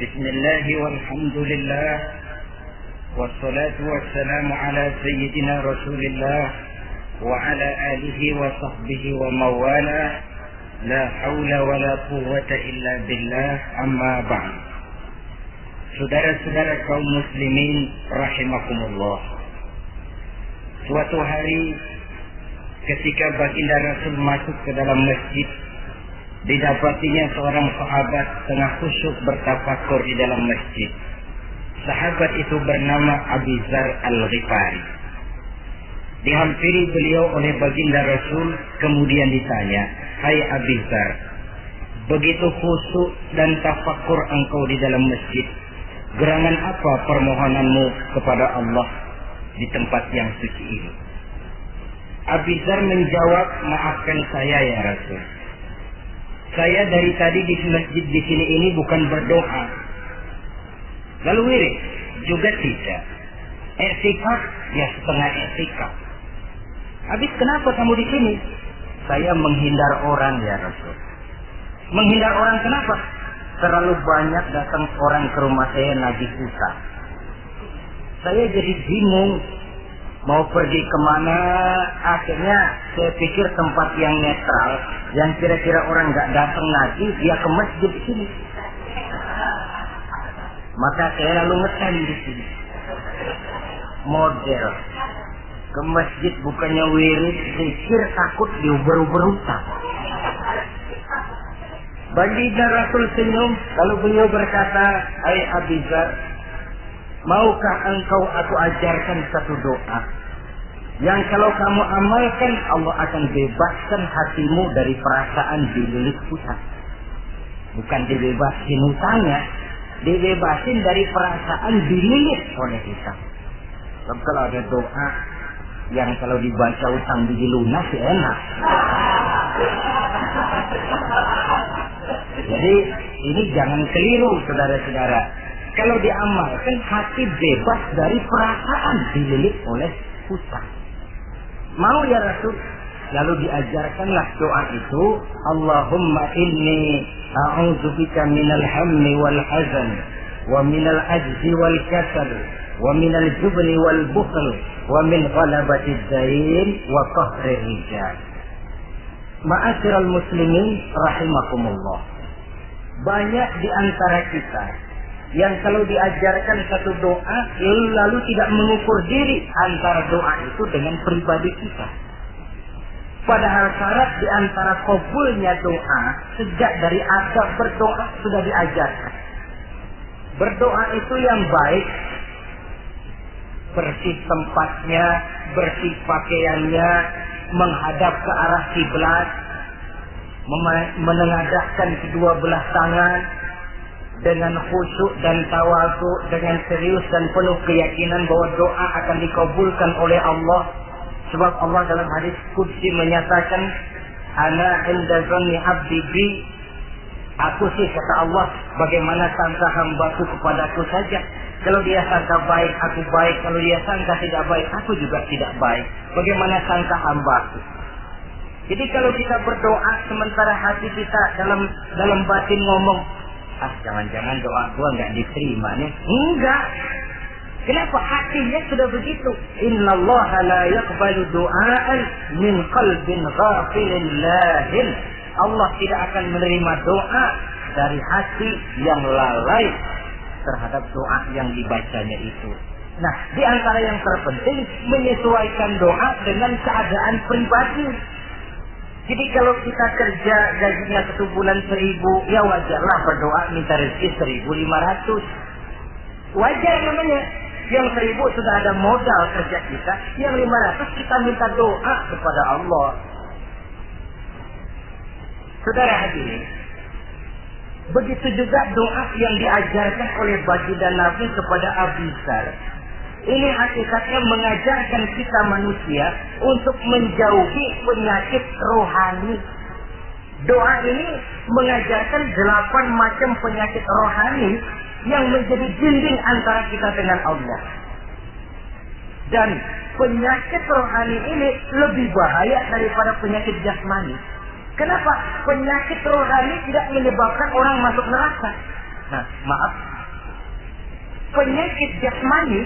بسم الله والحمد لله والصلاة والسلام على سيدنا رسول الله وعلى آله وصحبه ومواله لا حول ولا قوة إلا بالله. أما بعد. Saudara-saudara kaum muslimin rahimakumullah. Suatu hari ketika baginda Rasul masuk ke dalam masjid didapatinya seorang sahabat tengah khusyuk bertafakur di dalam masjid. Sahabat itu bernama Abizar Al-Ghifari. Dihampiri beliau oleh baginda Rasul, kemudian ditanya, Hai Abizar, begitu khusyuk dan tafakur engkau di dalam masjid, gerangan apa permohonanmu kepada Allah di tempat yang suci ini? Abizar menjawab, maafkan saya ya Rasul saya dari tadi di masjid di sini ini bukan berdoa. Lalu wirid juga tidak. Etikaf ya setengah etikaf. Habis kenapa kamu di sini? Saya menghindar orang ya Rasul. Menghindar orang kenapa? Terlalu banyak datang orang ke rumah saya najis susah. Saya jadi bingung mau pergi ke mana? Akhirnya saya pikir tempat yang netral yang kira-kira orang nggak datang lagi dia ke masjid sini. Maka saya lalu ngetem di sini. Model. Ke masjid bukannya wirid pikir takut diuber-uber utang Baginda Rasul senyum lalu beliau berkata Hai Abizar Maukah engkau aku ajarkan satu doa yang kalau kamu amalkan Allah akan bebaskan hatimu dari perasaan dililit hutang. Bukan dibebasin hutangnya, dibebasin dari perasaan dililit oleh hutang. Kalau ada doa yang kalau dibaca utang di lunas ya enak. Jadi ini jangan keliru saudara-saudara. Kalau diamalkan hati bebas dari perasaan dililit oleh hutang. Mau ya Rasul? Lalu diajarkanlah doa itu, Allahumma inni a'udzubika minal hammi wal hazan wa minal ajzi wal kasal wa minal jubni wal bukhl wa min ghalabati dain wa qahri rijal. Ma'asyiral muslimin rahimakumullah. Banyak di antara kita yang kalau diajarkan satu doa lalu tidak mengukur diri antara doa itu dengan pribadi kita. Padahal syarat di antara kabulnya doa sejak dari adab berdoa sudah diajarkan. Berdoa itu yang baik, bersih tempatnya, bersih pakaiannya, menghadap ke arah kiblat, menengadahkan kedua belah tangan, dengan khusyuk dan tawadhu dengan serius dan penuh keyakinan bahwa doa akan dikabulkan oleh Allah. Sebab Allah dalam hadis qudsi menyatakan ana inda zanni abdi bi. Aku sih kata Allah bagaimana sangka hambaku kepadaku saja. Kalau dia sangka baik aku baik. Kalau dia sangka tidak baik aku juga tidak baik. Bagaimana sangka hambaku? Jadi kalau kita berdoa sementara hati kita dalam dalam batin ngomong ah jangan-jangan doa gua nggak diterima nih. Enggak. Kenapa hatinya sudah begitu? Inna la yaqbalu du'aan min qalbin ghafilin lahin. Allah tidak akan menerima doa dari hati yang lalai terhadap doa yang dibacanya itu. Nah, di antara yang terpenting menyesuaikan doa dengan keadaan pribadi. Jadi kalau kita kerja gajinya satu bulan seribu, ya wajarlah berdoa minta rezeki seribu lima ratus. Wajar namanya. Yang seribu sudah ada modal kerja kita, yang lima ratus kita minta doa kepada Allah. Saudara hadirin, begitu juga doa yang diajarkan oleh baginda Nabi kepada Abu Zar. Ini hakikatnya mengajarkan kita manusia untuk menjauhi penyakit rohani. Doa ini mengajarkan delapan macam penyakit rohani yang menjadi dinding antara kita dengan Allah. Dan penyakit rohani ini lebih bahaya daripada penyakit jasmani. Kenapa? Penyakit rohani tidak menyebabkan orang masuk neraka. Nah, maaf. Penyakit jasmani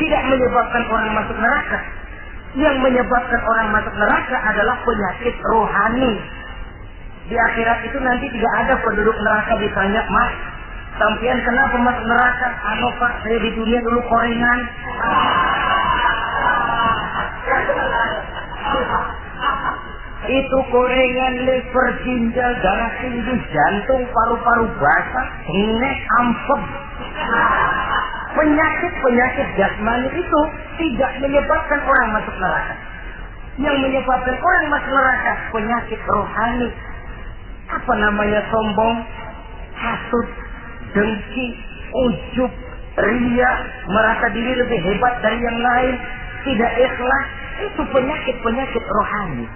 tidak menyebabkan orang masuk neraka. Yang menyebabkan orang masuk neraka adalah penyakit rohani. Di akhirat itu nanti tidak ada penduduk neraka ditanya, Mas, sampian kenapa masuk neraka? Ano Pak, saya di dunia dulu korengan. itu korengan liver, ginjal, darah tinggi, jantung, paru-paru basah, nek, ampem. Penyakit-penyakit jasmani itu tidak menyebabkan orang masuk neraka. Yang menyebabkan orang masuk neraka penyakit rohani. Apa namanya sombong, hasut, dengki, ujub, ria, merasa diri lebih hebat dari yang lain, tidak ikhlas, itu penyakit-penyakit rohani.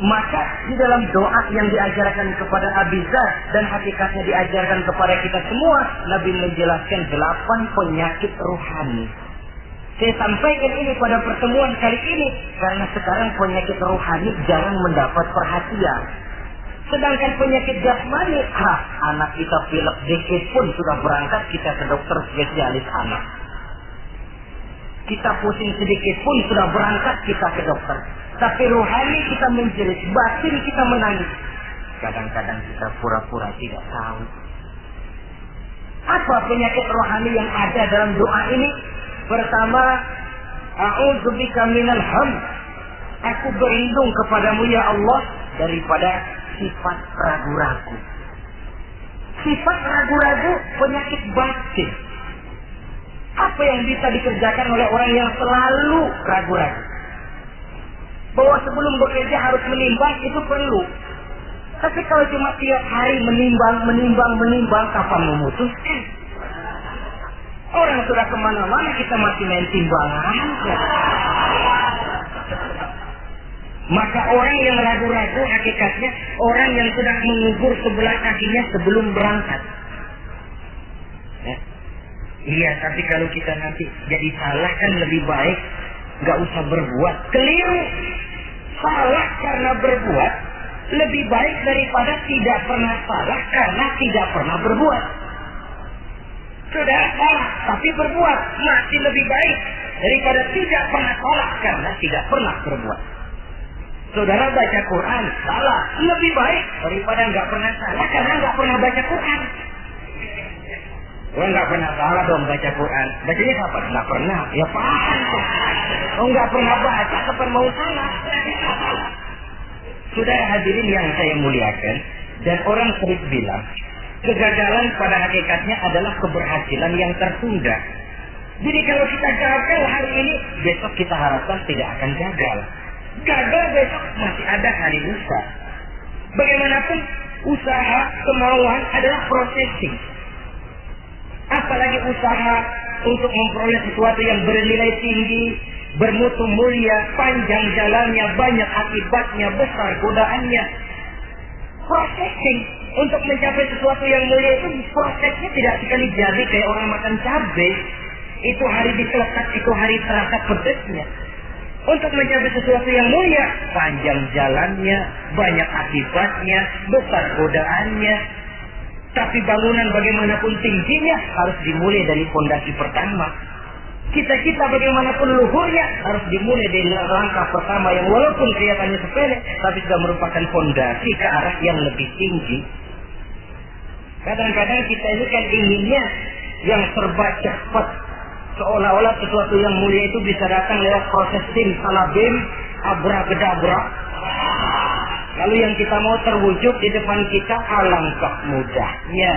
Maka di dalam doa yang diajarkan kepada Abiza dan hakikatnya diajarkan kepada kita semua, Nabi menjelaskan delapan penyakit rohani. Saya sampaikan ini pada pertemuan kali ini karena sekarang penyakit rohani jarang mendapat perhatian. Sedangkan penyakit jasmani, ah, anak kita pilek dikit pun sudah berangkat kita ke dokter spesialis anak. Kita pusing sedikit pun sudah berangkat kita ke dokter. Tapi rohani kita menjerit, batin kita menangis. Kadang-kadang kita pura-pura tidak tahu. Apa penyakit rohani yang ada dalam doa ini? Pertama, A'udzubika minal ham. Aku berlindung kepadamu ya Allah daripada sifat ragu-ragu. Sifat ragu-ragu penyakit batin. Apa yang bisa dikerjakan oleh orang yang selalu ragu-ragu? Bahwa sebelum bekerja harus menimbang itu perlu. Tapi kalau cuma tiap hari menimbang, menimbang, menimbang, kapan memutuskan? Orang sudah ke mana-mana kita masih main timbangan. Maka orang yang ragu-ragu hakikatnya orang yang sudah mengubur sebelah kakinya sebelum berangkat. Ya. Iya, tapi kalau kita nanti jadi salah kan lebih baik nggak usah berbuat. Keliru. Salah karena berbuat lebih baik daripada tidak pernah salah karena tidak pernah berbuat. Sudah salah tapi berbuat masih lebih baik daripada tidak pernah salah karena tidak pernah berbuat. Saudara baca Quran salah lebih baik daripada nggak pernah salah karena nggak pernah baca Quran. Gue nggak pernah salah dong baca Quran. Bacanya kapan? Nggak pernah. Ya paham. Oh nggak pernah baca, kapan mau salah? Sudah hadirin yang saya muliakan, dan orang sering bilang, kegagalan pada hakikatnya adalah keberhasilan yang tertunda. Jadi kalau kita gagal hari ini, besok kita harapkan tidak akan gagal. Gagal besok masih ada hari lusa. Bagaimanapun, usaha, kemauan adalah processing apalagi usaha untuk memperoleh sesuatu yang bernilai tinggi, bermutu mulia, panjang jalannya, banyak akibatnya, besar godaannya. Processing untuk mencapai sesuatu yang mulia itu prosesnya tidak sekali jadi kayak orang makan cabai. Itu hari diselekat, itu hari terasa pedesnya. Untuk mencapai sesuatu yang mulia, panjang jalannya, banyak akibatnya, besar godaannya, tapi bangunan bagaimanapun tingginya harus dimulai dari fondasi pertama. Kita-kita bagaimanapun luhurnya harus dimulai dari langkah pertama yang walaupun kelihatannya sepele, tapi sudah merupakan fondasi ke arah yang lebih tinggi. Kadang-kadang kita ini kan inginnya yang serba cepat. Seolah-olah sesuatu yang mulia itu bisa datang lewat proses tim salabim, abra-gedabra, Lalu yang kita mau terwujud di depan kita alangkah mudahnya.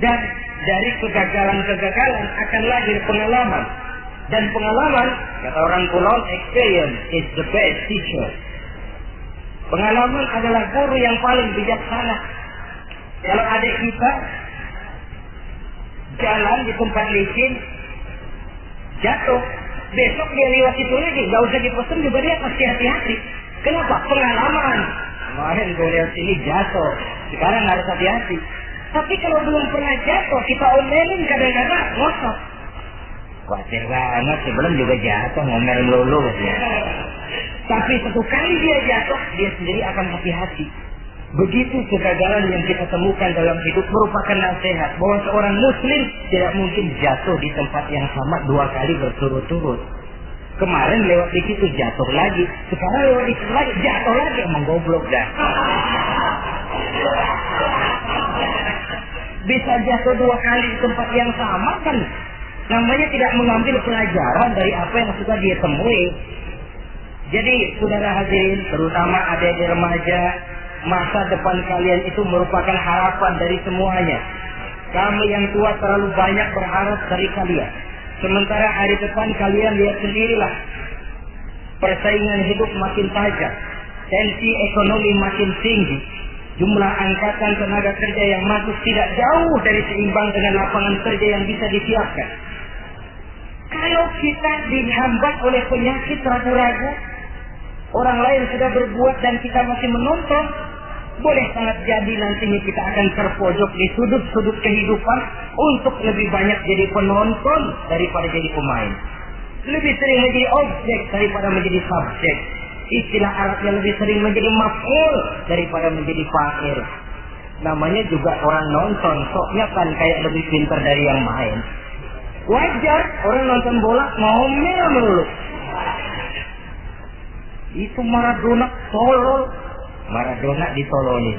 Dan dari kegagalan-kegagalan akan lahir pengalaman. Dan pengalaman, kata orang kuno, experience is the best teacher. Pengalaman adalah guru yang paling bijaksana. Kalau adik kita jalan di tempat licin, jatuh, besok dia lewat itu lagi, nggak usah dipesan juga dia pasti hati-hati. Kenapa? Pengalaman. Kemarin gue lihat sini jatuh. Sekarang harus hati-hati. Tapi kalau belum pernah jatuh, kita omelin kadang-kadang ngosok. Khawatir banget sebelum juga jatuh ngomel lulu ya. Tapi satu kali dia jatuh, dia sendiri akan hati-hati. Begitu kegagalan yang kita temukan dalam hidup merupakan nasihat bahwa seorang muslim tidak mungkin jatuh di tempat yang sama dua kali berturut-turut. Kemarin lewat di situ jatuh lagi, sekarang lewat di situ lagi jatuh lagi emang goblok dah. Bisa jatuh dua kali di tempat yang sama kan namanya tidak mengambil pelajaran dari apa yang sudah dia temui. Jadi saudara hadirin, terutama adik-adik remaja, masa depan kalian itu merupakan harapan dari semuanya. Kami yang tua terlalu banyak berharap dari kalian. Sementara hari depan kalian lihat sendirilah. Persaingan hidup makin tajam. Tensi ekonomi makin tinggi. Jumlah angkatan tenaga kerja yang masuk tidak jauh dari seimbang dengan lapangan kerja yang bisa disiapkan. Kalau kita dihambat oleh penyakit ragu-ragu, orang lain sudah berbuat dan kita masih menonton, boleh sangat jadi nantinya kita akan terpojok di sudut-sudut kehidupan untuk lebih banyak jadi penonton daripada jadi pemain. Lebih sering menjadi objek daripada menjadi subjek. Istilah Arabnya lebih sering menjadi maf'ul daripada menjadi fa'il. Namanya juga orang nonton, soknya kan kayak lebih pintar dari yang main. Wajar orang nonton bola ngomel melulu. Itu Maradona tolol Maradona ditolongin.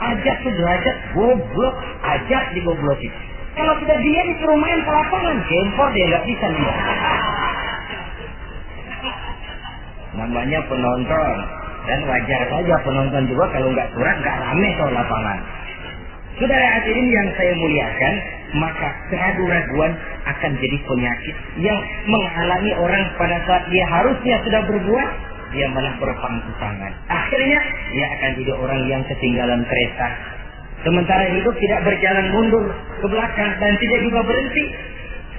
Ajak sederajat goblok, ajak digoblokin. Kalau sudah dia disuruh main ke lapangan, gempor dia nggak bisa lihat. Namanya penonton dan wajar saja penonton juga kalau nggak kurang nggak rame soal lapangan. Saudara hadirin yang saya muliakan, maka keraguan-raguan akan jadi penyakit yang menghalangi orang pada saat dia harusnya sudah berbuat, dia malah berpangku tangan. Akhirnya dia akan jadi orang yang ketinggalan kereta. Sementara hidup tidak berjalan mundur ke belakang dan tidak juga berhenti.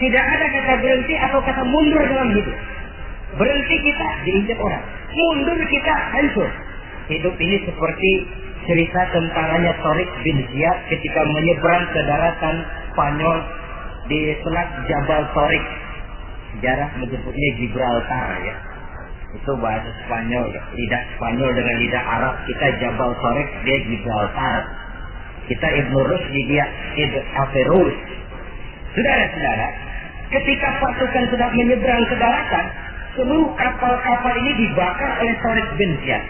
Tidak ada kata berhenti atau kata mundur dalam hidup. Berhenti kita diinjak orang. Mundur kita hancur. Hidup ini seperti cerita tentaranya Torik bin Ziyad ketika menyeberang ke daratan Spanyol di Selat Jabal Torik. Sejarah menyebutnya Gibraltar ya itu bahasa Spanyol lidah Spanyol dengan lidah Arab. Kita Jabal Sorek dia Gibraltar kita Ibnu Rusdi dia Ibn Averus saudara-saudara ketika pasukan sudah menyeberang ke daratan seluruh kapal-kapal ini dibakar oleh Sorek bin Ziyad.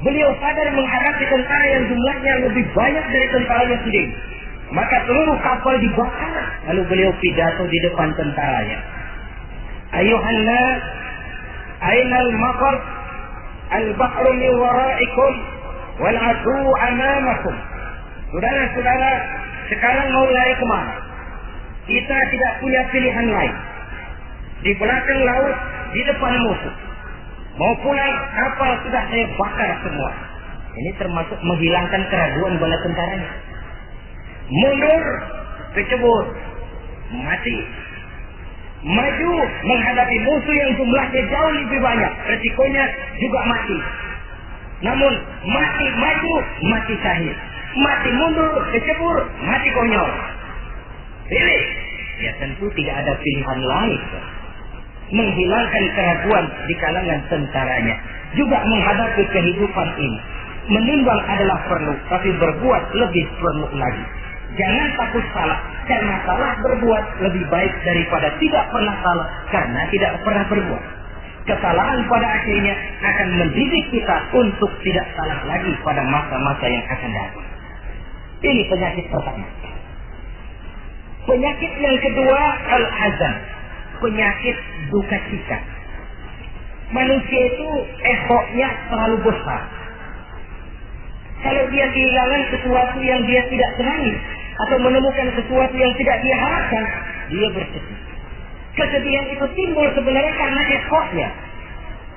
Beliau sadar menghadapi tentara yang jumlahnya lebih banyak dari tentaranya sendiri. Maka seluruh kapal dibakar. Lalu beliau pidato di depan tentaranya. Ayuhanna أين المطر البحر من ورائكم والعدو أمامكم Saudara-saudara, sekarang mau lari kemana? Kita tidak punya pilihan lain. Di belakang laut, di depan musuh. Mau pulang, kapal sudah saya bakar semua. Ini termasuk menghilangkan keraguan bala tentaranya. Mundur, kecebur, mati maju menghadapi musuh yang jumlahnya jauh lebih banyak, resikonya juga mati. Namun mati maju, mati sahih. Mati mundur, kecebur, mati konyol. Pilih. Ya tentu tidak ada pilihan lain. Menghilangkan keraguan di kalangan tentaranya. Juga menghadapi kehidupan ini. Menimbang adalah perlu, tapi berbuat lebih perlu lagi. Jangan takut salah, karena salah berbuat lebih baik daripada tidak pernah salah karena tidak pernah berbuat. Kesalahan pada akhirnya akan mendidik kita untuk tidak salah lagi pada masa-masa yang akan datang. Ini penyakit pertama. Penyakit yang kedua al-hazan. Penyakit duka cita. Manusia itu ehoknya terlalu besar. Kalau dia kehilangan sesuatu yang dia tidak senangi, atau menemukan sesuatu yang tidak dia harapkan, dia bersedih. Kesedihan itu timbul sebenarnya karena ekosnya.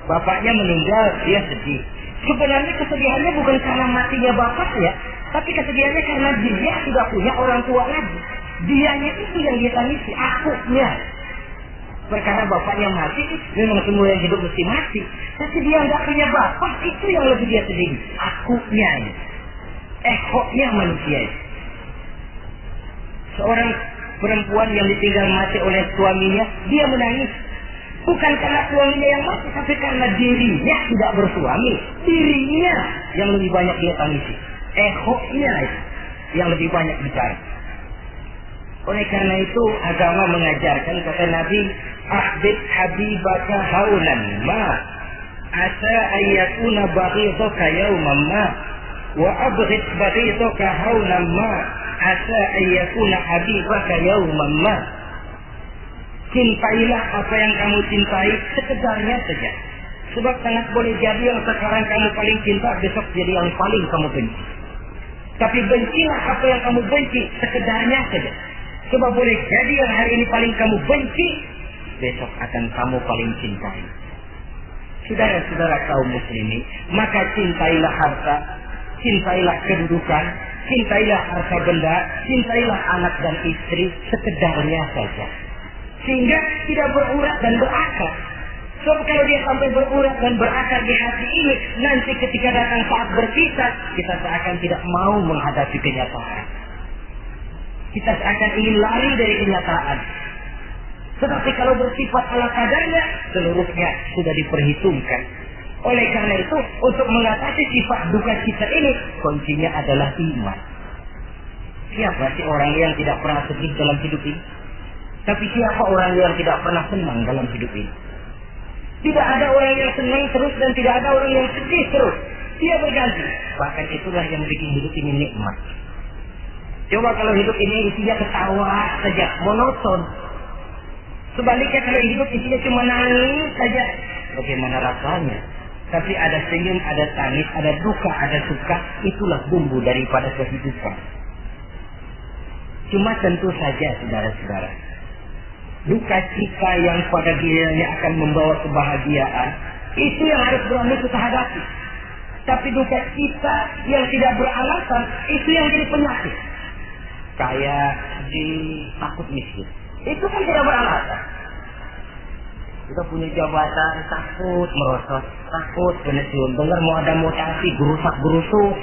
Bapaknya meninggal, dia sedih. Sebenarnya kesedihannya bukan karena matinya bapaknya, tapi kesedihannya karena dia tidak punya orang tua lagi. Dianya itu yang dia tangisi, akunya. Perkara bapaknya mati, memang semua yang hidup mesti mati. Tapi dia nggak punya bapak, itu yang lebih dia sedih. Akunya. Ekoknya manusia itu seorang perempuan yang ditinggal mati oleh suaminya, dia menangis. Bukan karena suaminya yang mati, tapi karena dirinya tidak bersuami. Dirinya yang lebih banyak dia tangisi. Ehoknya yang lebih banyak bicara. Oleh karena itu agama mengajarkan kata Nabi, "Ahbib habibaka haulan ma asa ayyakuna baghidaka yawman ma wa abghid baghidaka haulan ma asa ayyakuna habibaka yawman ma." Cintailah apa yang kamu cintai sekedarnya saja. Sebab sangat boleh jadi yang sekarang kamu paling cinta, besok jadi yang paling kamu benci. Tapi bencilah apa yang kamu benci sekedarnya saja. Sebab boleh jadi yang hari ini paling kamu benci, besok akan kamu paling cintai. Saudara-saudara kaum muslimin, maka cintailah harta, cintailah kedudukan, cintailah harta benda, cintailah anak dan istri sekedarnya saja. Sehingga tidak berurat dan berakar. Sebab kalau dia sampai berurat dan berakar di hati ini, nanti ketika datang saat berpisah, kita seakan tidak mau menghadapi kenyataan. Kita seakan ingin lari dari kenyataan. Tetapi kalau bersifat ala kadarnya, seluruhnya sudah diperhitungkan. Oleh karena itu, untuk mengatasi sifat duka kita ini, kuncinya adalah iman. Siapa sih orang yang tidak pernah sedih dalam hidup ini? Tapi siapa orang yang tidak pernah senang dalam hidup ini? Tidak ada orang yang senang terus dan tidak ada orang yang sedih terus. Dia berganti. Bahkan itulah yang bikin hidup ini nikmat. Coba kalau hidup ini isinya ketawa saja, monoton. Sebaliknya kalau hidup isinya cuma nangis saja, bagaimana rasanya? Tapi ada senyum, ada tangis, ada duka, ada suka, itulah bumbu daripada kehidupan. Cuma tentu saja, saudara-saudara, duka cita yang pada dirinya akan membawa kebahagiaan, itu yang harus berani kita hadapi. Tapi duka cita yang tidak beralasan, itu yang jadi penyakit. Kayak di takut miskin. Itu kan tidak beralasan. Kita punya jabatan, takut merosot, takut pensiun. Dengar mau ada mutasi, gerusak gerusuk.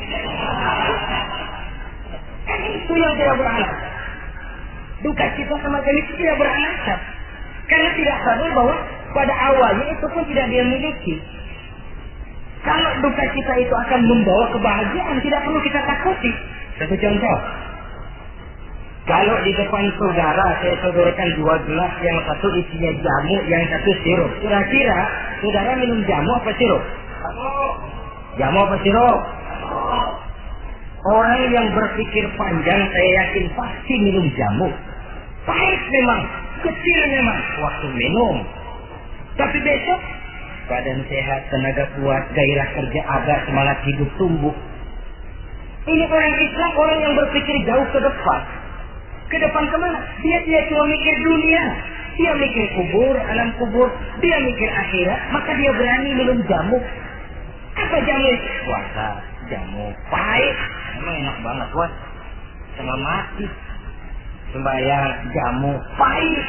Itu yang tidak beralasan. Duka sama itu tidak beralasan. Karena tidak sadar bahwa pada awalnya itu pun tidak dia miliki. Kalau duka cita itu akan membawa kebahagiaan, tidak perlu kita takuti. Satu contoh. Kalau di depan saudara saya sodorkan dua gelas, yang satu isinya jamu, yang satu sirup. Kira-kira saudara minum jamu apa sirup? Jamu apa sirup? Orang yang berpikir panjang saya yakin pasti minum jamu. Pahit memang, kecil memang waktu minum. Tapi besok badan sehat, tenaga kuat, gairah kerja ada, semangat hidup tumbuh. Ini orang Islam, orang yang berpikir jauh ke depan. Ke depan ke mana? Dia tidak cuma mikir dunia. Dia mikir kubur, alam kubur. Dia mikir akhirat. Maka dia berani minum jamu. Apa jamu? Puasa, jamu. Pahit. Emang enak banget, buat. Sama mati sembahyang jamu pahit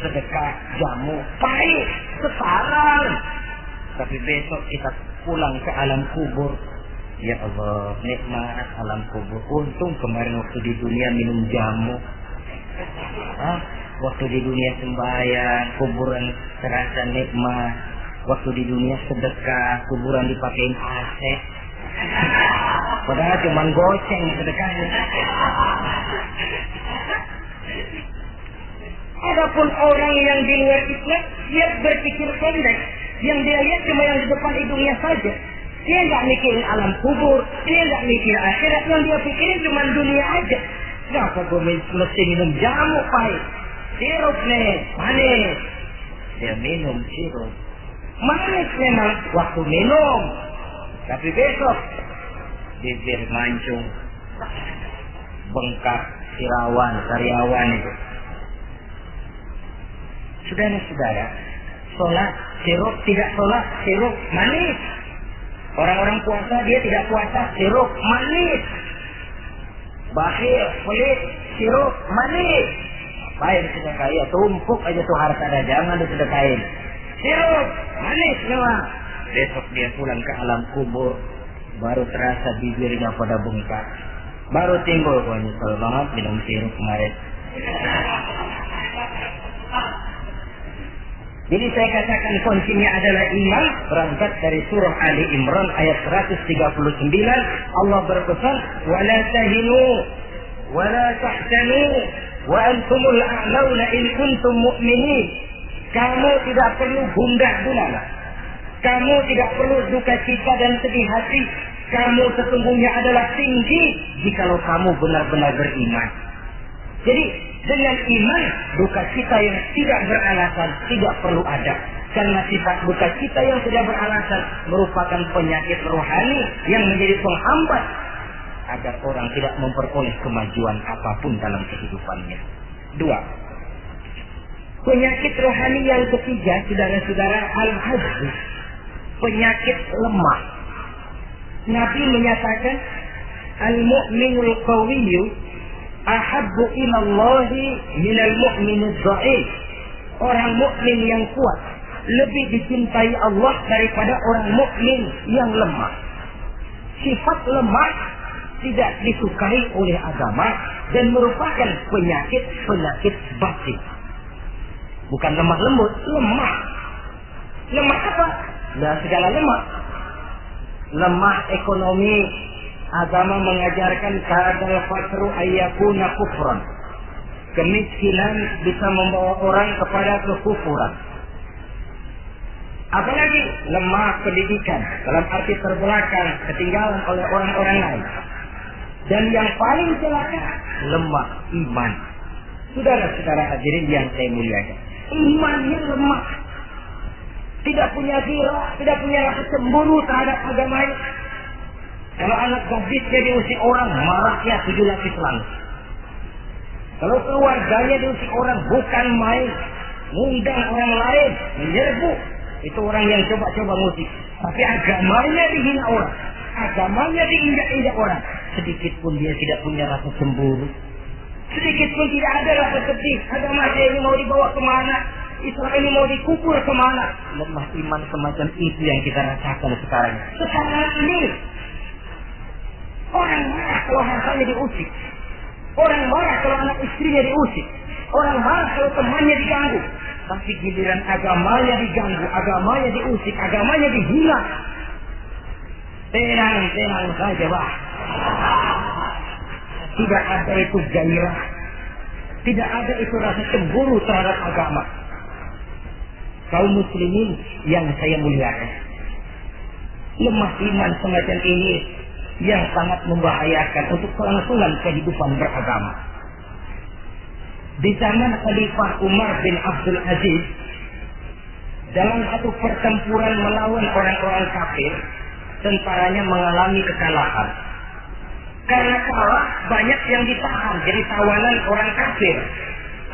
sedekah jamu pahit sekarang tapi besok kita pulang ke alam kubur Ya Allah, nikmat alam kubur. Untung kemarin waktu di dunia minum jamu. Hah? Waktu di dunia sembahyang, kuburan terasa nikmat. Waktu di dunia sedekah, kuburan dipakein AC. Padahal cuma goceng sedekahnya. Adapun orang yang di luar Islam, dia berpikir pendek. Yang dia lihat cuma yang di depan hidungnya saja. Dia nggak mikirin alam kubur, dia nggak mikir akhirat, yang dia pikirin cuma dunia aja. Kenapa gue mesti minum jamu pahit? Sirup nih, manis. Dia minum sirup. Manis memang waktu minum. Tapi besok, bibir mancung, bengkak, sirawan, karyawan itu. Saudara-saudara, sholat sirup tidak sholat sirup manis. Orang-orang puasa dia tidak puasa sirup manis. Bakhil, pelit, sirup manis. Baik sudah kaya, tumpuk aja tuh harta dagangan kain. Sirup manis memang. Besok dia pulang ke alam kubur, baru terasa bibirnya pada bengkak. Baru timbul, wah nyesel banget minum sirup kemarin. Jadi saya katakan kuncinya adalah iman berangkat dari surah Ali Imran ayat 139 Allah berpesan wala tahinu wala tahzanu wa antumul a'launa in kuntum mu'minin. Kamu tidak perlu gundah gulana kamu tidak perlu duka cita dan sedih hati. Kamu sesungguhnya adalah tinggi jikalau kamu benar-benar beriman. Jadi dengan iman, duka cita yang tidak beralasan tidak perlu ada. Karena sifat duka cita yang tidak beralasan merupakan penyakit rohani yang menjadi penghambat agar orang tidak memperoleh kemajuan apa pun dalam kehidupannya. Dua, penyakit rohani yang ketiga, saudara-saudara, al-hajj, penyakit lemah. Nabi menyatakan, al-mu'minul qawiyyu ahabbu ilallahi minal mu'minid dha'if. Orang mukmin yang kuat lebih dicintai Allah daripada orang mukmin yang lemah. Sifat lemah tidak disukai oleh agama dan merupakan penyakit-penyakit batin. Bukan lemah lembut, lemah. Lemah apa? Nah, segala lemah. Lemah ekonomi, agama mengajarkan kadal fakru ayyakuna kufran. Kemiskinan bisa membawa orang kepada kekufuran. Apalagi lemah pendidikan dalam arti terbelakang, ketinggalan oleh orang-orang lain. Dan yang paling celaka, lemah iman. Saudara-saudara hadirin yang saya muliakan. Imannya lemah. Tidak punya diri, tidak punya rasa cemburu terhadap agamanya kalau anak gadisnya diusik orang, marahnya tujuh lapis langit. Kalau keluarganya diusik orang, bukan main. Ngundang orang lain, menyerbu. Itu orang yang coba-coba musik. Tapi agamanya dihina orang. Agamanya diinjak-injak orang. Sedikit pun dia tidak punya rasa cemburu. Sedikit pun tidak ada rasa sedih. Agama ini mau dibawa ke mana? Islam ini mau dikubur ke mana? Lemah iman semacam itu yang kita rasakan sekarang. Sekarang ini Orang marah kalau hartanya diusik. Orang marah kalau anak istrinya diusik. Orang marah kalau temannya diganggu. Tapi giliran agamanya diganggu, agamanya diusik, agamanya dihina. Tenang-tenang saja, Pak. Tidak ada itu gairah. Tidak ada itu rasa cemburu terhadap agama. Kaum muslimin yang saya muliakan. Lemah iman semacam ini yang sangat membahayakan untuk kelangsungan kehidupan beragama. Di zaman Khalifah Umar bin Abdul Aziz, dalam satu pertempuran melawan orang-orang kafir, tentaranya mengalami kekalahan. Karena kalah, banyak yang ditahan jadi tawanan orang kafir.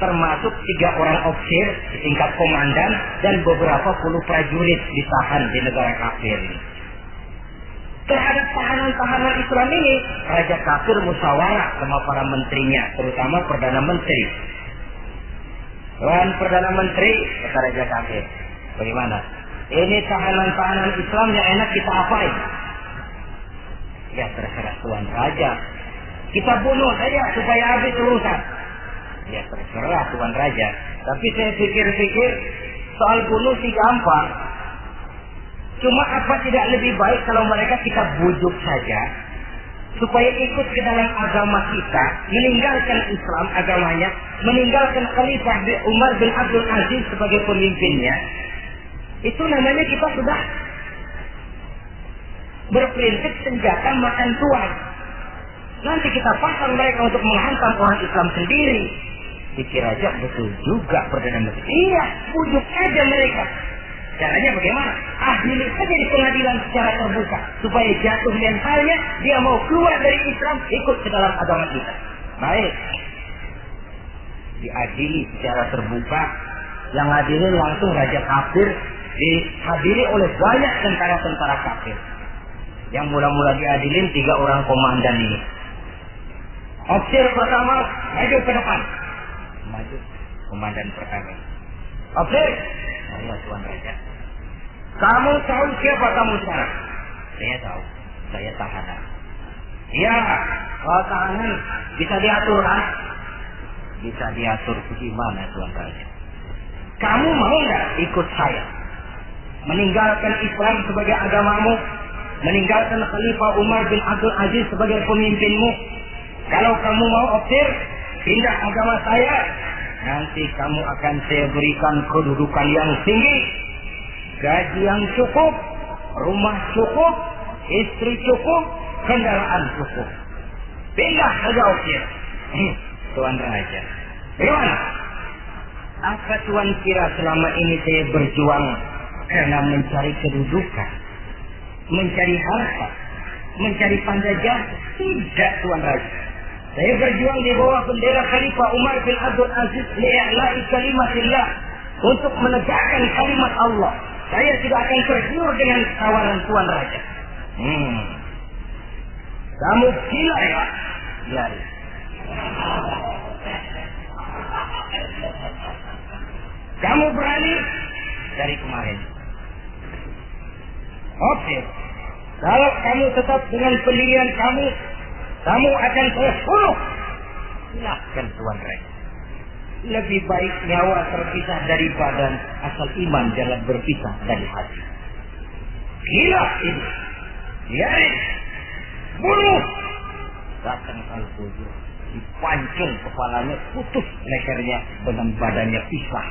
Termasuk tiga orang ofisir tingkat komandan dan beberapa puluh prajurit ditahan di negara kafir ini terhadap tahanan-tahanan Islam ini, Raja Kafir musyawarah sama para menterinya, terutama Perdana Menteri. Tuan Perdana Menteri, kata Raja Kafir, bagaimana? Ini tahanan-tahanan Islam yang enak kita apain? Ya terserah Tuan Raja. Kita bunuh saja supaya habis urusan. Ya terserah Tuan Raja. Tapi saya pikir-pikir soal bunuh sih gampang. Cuma apa tidak lebih baik kalau mereka kita bujuk saja supaya ikut ke dalam agama kita, meninggalkan Islam agamanya, meninggalkan Khalifah Umar bin Abdul Aziz sebagai pemimpinnya. Itu namanya kita sudah berprinsip senjata makan tuan. Nanti kita pasang mereka untuk menghantam orang Islam sendiri. Pikir aja betul juga Perdana Menteri. Iya, bujuk aja mereka. Caranya bagaimana? Adili saja di pengadilan secara terbuka. Supaya jatuh mentalnya, dia mau keluar dari Islam, ikut ke dalam agama kita. Baik. Diadili secara terbuka. Yang adili langsung Raja Kafir. Dihadiri oleh banyak tentara-tentara kafir. Yang mula-mula diadilin tiga orang komandan ini. Opsir pertama, maju ke depan. Maju. Komandan pertama. Opsir, Allah Tuhan Raja. Kamu tahu siapa kamu sekarang? Saya tahu. Saya tahanan. Ya, kalau tahanan bisa diatur, ha? Bisa diatur bagaimana Tuhan Raja? Kamu mau nggak ikut saya? Meninggalkan Islam sebagai agamamu, meninggalkan Khalifah Umar bin Abdul Aziz sebagai pemimpinmu. Kalau kamu mau optir, pindah agama saya, nanti kamu akan saya berikan kedudukan yang tinggi, gaji yang cukup, rumah cukup, istri cukup, kendaraan cukup. Pindah saja optir. Hmm, Tuan Raja. Bagaimana? Apa Tuan kira selama ini saya berjuang karena mencari kedudukan? mencari harta, mencari panjajah. Tidak Tuan Raja. Saya berjuang di bawah bendera Khalifah Umar bin Abdul Aziz li'a'la'i kalimatillah untuk menegakkan kalimat Allah. Saya tidak akan tergiur dengan tawaran Tuan Raja. Hmm. Kamu gila ya? Ya. Kamu berani dari kemarin. Oke. Kalau kamu tetap dengan pendirian kamu, kamu akan saya bunuh. Silahkan Tuan Rek. Lebih baik nyawa terpisah dari badan asal iman jangan berpisah dari hati. Gila ini. Biarin. Bunuh. Datang al Dipancung kepalanya, putus lehernya dengan badannya pisah.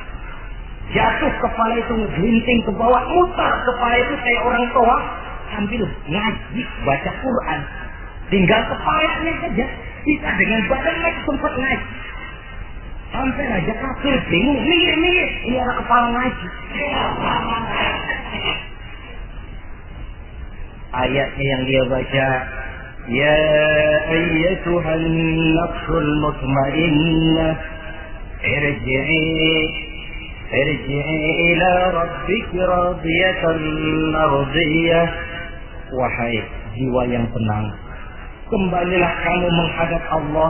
Jatuh kepala itu ngegelinting ke bawah, mutar kepala itu kayak orang tua sambil ngaji baca Quran. Tinggal kepalanya saja, bisa dengan badan mereka sempat ngaji. Sampai raja kafir bingung, minggir minggir, ini ada kepala ngaji. Ayatnya yang dia baca, Ya ayyatuhan nafsul mutmainnah, irji'i ارجعي إلى ربك راضية مرضية Wahai jiwa yang tenang, kembalilah kamu menghadap Allah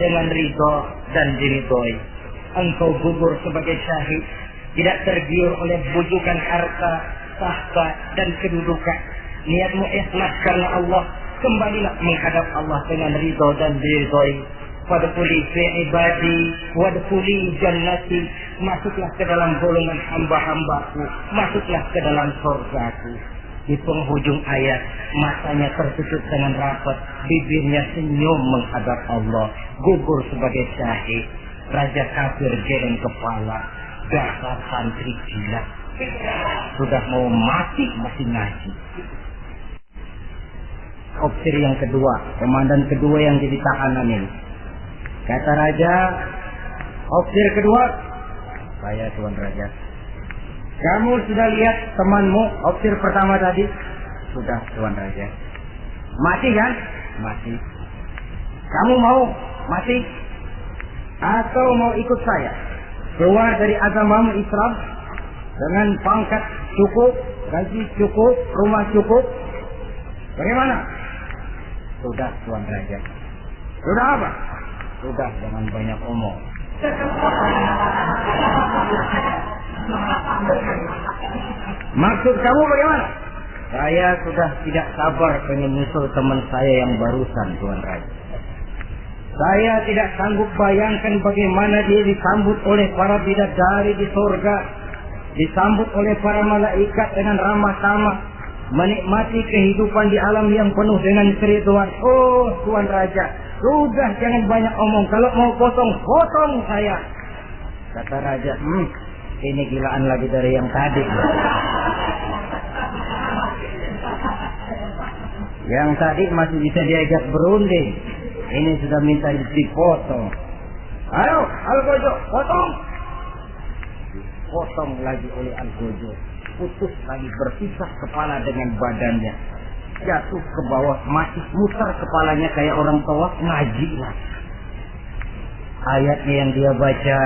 dengan ridho dan diridhoi. Engkau gugur sebagai syahid, tidak tergiur oleh bujukan harta, tahta, dan kedudukan. Niatmu ikhlas karena Allah, kembalilah menghadap Allah dengan ridho dan diridhoi. Wadkhuli fi ibadi wadkhuli jannati masuklah ke dalam golongan hamba-hambaku masuklah ke dalam surgaku di penghujung ayat matanya tertutup dengan rapat bibirnya senyum menghadap Allah gugur sebagai syahid. Raja kafir geleng kepala dasar santri gila. Sudah mau mati masih ngaji. Opsi yang kedua komandan kedua yang jadi tahanan ini. Kata raja, opsir kedua, saya Tuan Raja. Kamu sudah lihat temanmu, opsir pertama tadi? Sudah Tuan Raja. Mati kan? Mati. Kamu mau mati? Atau mau ikut saya? Keluar dari agamamu Islam dengan pangkat cukup, gaji cukup, rumah cukup. Bagaimana? Sudah Tuan Raja. Sudah apa? Sudah jangan banyak omong. Maksud kamu bagaimana? Saya sudah tidak sabar pengen nyusul teman saya yang barusan, Tuan Raja. Saya tidak sanggup bayangkan bagaimana dia disambut oleh para bidadari di surga, disambut oleh para malaikat dengan ramah tamah, menikmati kehidupan di alam yang penuh dengan keriduan. Oh, Tuan Raja, sudah jangan banyak omong. Kalau mau potong, potong saya. Kata raja, hmm, ini gilaan lagi dari yang tadi. Yang tadi masih bisa diajak berunding. Ini sudah minta dipotong. Ayo, Al-Gojo, potong. Potong lagi oleh Al-Gojo. Putus lagi berpisah kepala dengan badannya jatuh ke bawah masih muter kepalanya kayak orang tua ngaji lah ayatnya yang dia baca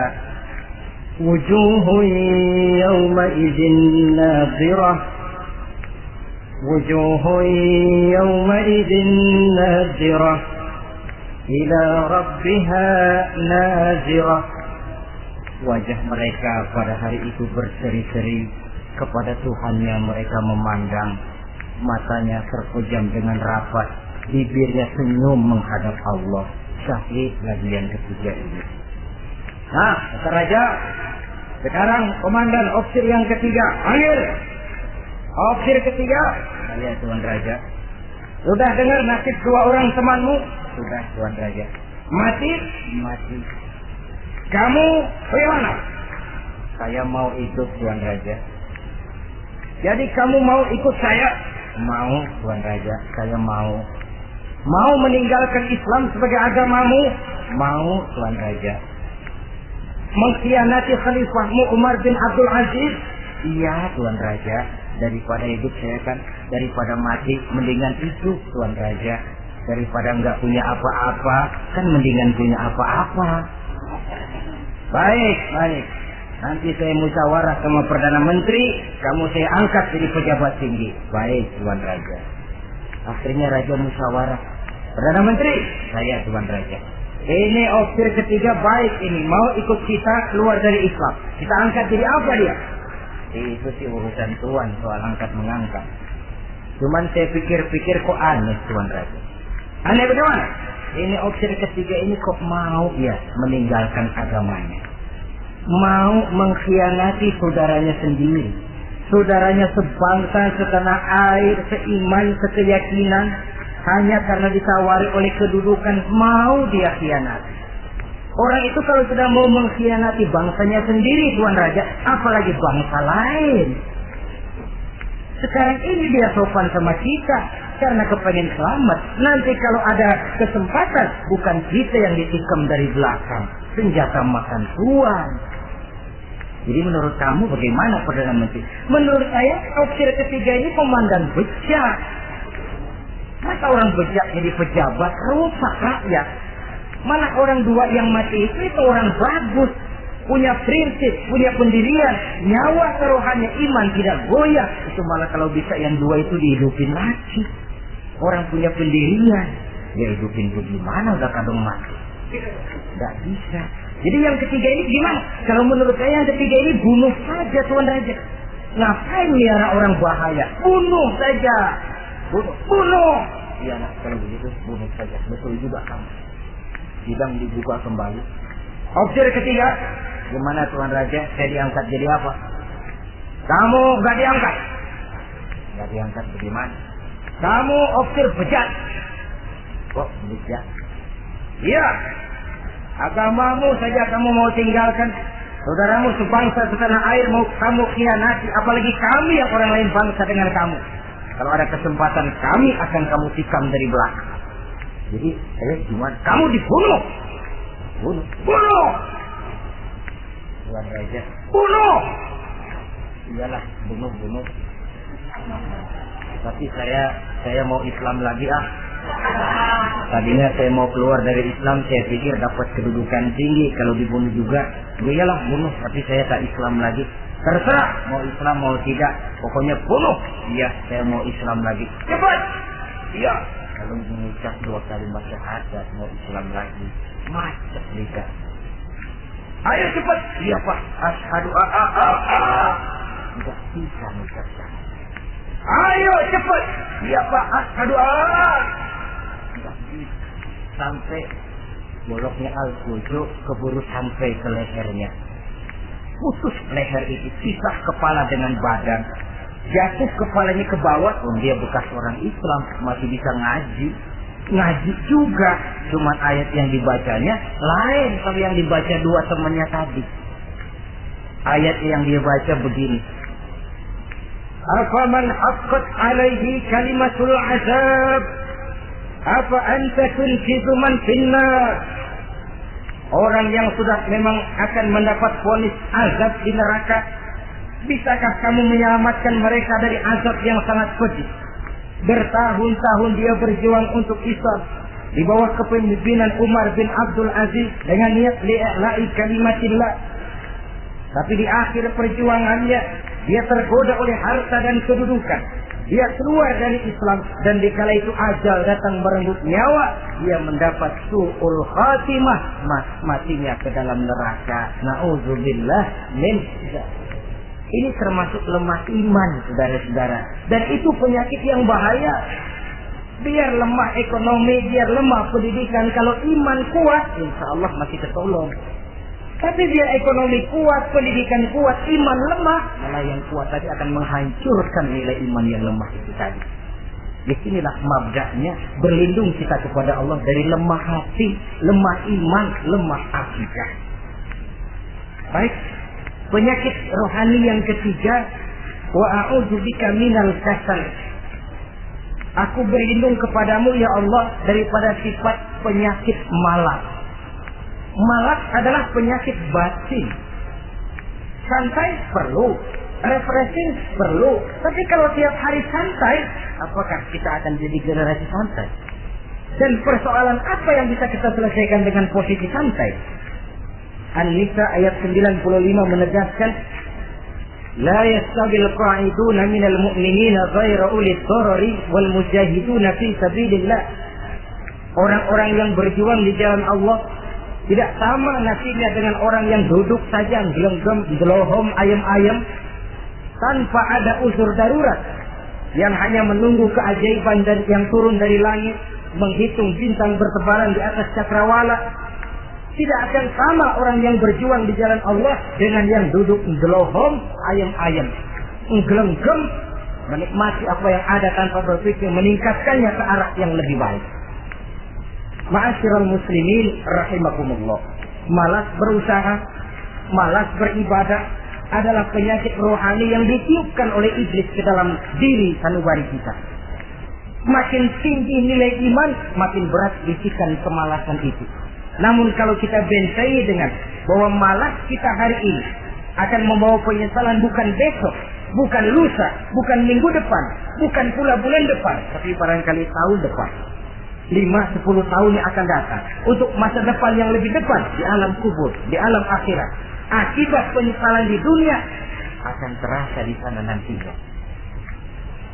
idzin nadhirah wujuhu yawma idzin nadhirah ila rabbiha nazirah wajah mereka pada hari itu berseri-seri kepada Tuhannya mereka memandang. Matanya terpejam dengan rapat, bibirnya senyum menghadap Allah. Syahid lagi yang ketiga ini. Nah, kata raja, Sekarang komandan opsir yang ketiga, panggil. Opsir ketiga, saya Tuan Raja. Sudah dengar nasib dua orang temanmu? Sudah Tuan Raja. Mati? Mati. Kamu bagaimana? Saya mau ikut Tuan Raja. Jadi kamu mau ikut saya? Mau Tuan Raja, saya mau. Mau meninggalkan Islam sebagai agamamu? Mau Tuan Raja. Mengkhianati khalifahmu Umar bin Abdul Aziz? Iya Tuan Raja. Daripada hidup saya kan, daripada mati, mendingan itu Tuan Raja. Daripada nggak punya apa-apa, kan mendingan punya apa-apa. Baik, baik. Nanti saya musyawarah sama Perdana Menteri, kamu saya angkat jadi pejabat tinggi. Baik, Tuan Raja. Akhirnya Raja musyawarah. Perdana Menteri, saya Tuan Raja. Ini opsir ketiga baik ini. Mau ikut kita keluar dari Islam. Kita angkat jadi apa dia? Itu sih urusan Tuan soal angkat mengangkat. Cuman saya pikir-pikir kok aneh Tuan Raja. Aneh bagaimana? Ini opsir ketiga ini kok mau ya meninggalkan agamanya. Mau mengkhianati saudaranya sendiri. Saudaranya sebangsa, setanah air, seiman, sekeyakinan. Hanya karena ditawari oleh kedudukan mau dia khianati. Orang itu kalau sudah mau mengkhianati bangsanya sendiri Tuan Raja, apalagi bangsa lain. Sekarang ini dia sopan sama kita karena kepengen selamat. Nanti kalau ada kesempatan, bukan kita yang ditikam dari belakang. Senjata makan tuan. Jadi menurut kamu bagaimana Perdana Menteri? Menurut saya opsi ketiga ini komandan bejat. Masa orang bejat jadi pejabat rusak rakyat. Mana orang dua yang mati itu itu orang bagus punya prinsip, punya pendirian, nyawa kerohanian iman tidak goyah. Itu malah kalau bisa yang dua itu dihidupin lagi. Orang punya pendirian, dia hidupin bagaimana udah kadang mati. Tidak bisa. Jadi yang ketiga ini gimana? Kalau menurut saya yang ketiga ini bunuh saja Tuan Raja. Ngapain miara orang bahaya? Bunuh saja. Bunuh. Bunuh. Iya nah, kalau begitu bunuh saja. Betul juga kamu. Sidang dibuka kembali. Opsi ketiga, Gimana Tuan Raja? Saya diangkat jadi apa? Kamu gak diangkat. Gak diangkat bagaimana? Kamu opsir bejat. Kok bejat? Iya. Agamamu saja kamu mau tinggalkan. Saudaramu sebangsa setanah air mau kamu khianati. Apalagi kami yang orang lain bangsa dengan kamu. Kalau ada kesempatan kami akan kamu tikam dari belakang. Jadi, eh gimana? Kamu dibunuh. Bunuh. Bunuh. Tuan Raja. Bunuh! Iyalah, bunuh, bunuh. Tapi saya saya mau Islam lagi ah. Tadinya saya mau keluar dari Islam, saya pikir dapat kedudukan tinggi. Kalau dibunuh juga, ya iyalah bunuh. Tapi saya tak Islam lagi. Terserah mau Islam mau tidak, pokoknya bunuh. Iya, saya mau Islam lagi. Cepat. Iya. Kalau mengucap dua kalimat syahadat mau Islam lagi, macet lidah. Ayo cepat. Iya pak. Ashadu a a a a. Tidak bisa mengucapkan. Ayo cepat. Iya pak. Ashadu a a. Tidak bisa. Sampai boloknya al-kujo keburu sampai ke lehernya. Putus leher itu. Pisah kepala dengan badan. Jatuh kepalanya ke bawah. Oh, dia bekas orang Islam. Masih bisa ngaji ngaji juga. Cuma ayat yang dibacanya lain kalau yang dibaca dua temannya tadi. Ayat yang dia baca begini. Afaman haqqat alaihi kalimatul azab. Apa anta tunkizu man finnar. Orang yang sudah memang akan mendapat ponis azab di neraka. Bisakah kamu menyelamatkan mereka dari azab yang sangat pedih? Bertahun-tahun dia berjuang untuk Islam di bawah kepemimpinan Umar bin Abdul Aziz dengan niat li'la'i kalimatillah. Tapi di akhir perjuangannya dia tergoda oleh harta dan kedudukan. Dia keluar dari Islam dan di kala itu ajal datang merenggut nyawa, dia mendapat su'ul khatimah, matinya ke dalam neraka. Nauzubillah min ini termasuk lemah iman, saudara-saudara. Dan itu penyakit yang bahaya. Biar lemah ekonomi, biar lemah pendidikan. Kalau iman kuat, insya Allah masih ketolong. Tapi biar ekonomi kuat, pendidikan kuat, iman lemah, malah yang kuat tadi akan menghancurkan nilai iman yang lemah itu tadi. Di sinilah mabdaknya berlindung kita kepada Allah dari lemah hati, lemah iman, lemah akidah. Baik, penyakit rohani yang ketiga, wa a'udzubika minal kasal. Aku berlindung kepadamu ya Allah daripada sifat penyakit malas Malak adalah penyakit batin. Santai perlu, refreshing perlu. Tapi kalau tiap hari santai, apakah kita akan jadi generasi santai? Dan persoalan apa yang bisa kita selesaikan dengan posisi santai? An-Nisa ayat 95 menegaskan لا يستوي القاعدون من المؤمنين غير أولي الضرر والمجاهدون في سبيل الله Orang-orang yang berjuang di jalan Allah tidak sama nasibnya dengan orang yang duduk saja gelenggam, gelohom, ayam-ayam tanpa ada unsur darurat. Yang hanya menunggu keajaiban dan yang turun dari langit menghitung bintang bertebaran di atas cakrawala. Tidak akan sama orang yang berjuang di jalan Allah dengan yang duduk gelohom ayam-ayam gelenggam menikmati apa yang ada tanpa berpikir meningkatkannya ke arah yang lebih baik Ma'asyiral muslimin rahimakumullah. Malas berusaha, malas beribadah adalah penyakit rohani yang ditiupkan oleh iblis ke dalam diri sanubari kita. Makin tinggi nilai iman, makin berat bisikan kemalasan itu. Namun kalau kita bentengi dengan bahwa malas kita hari ini akan membawa penyesalan bukan besok, bukan lusa, bukan minggu depan, bukan pula bulan depan, tapi barangkali tahun depan lima sepuluh tahun yang akan datang untuk masa depan yang lebih depan di alam kubur, di alam akhirat. Akibat penyesalan di dunia akan terasa di sana nantinya.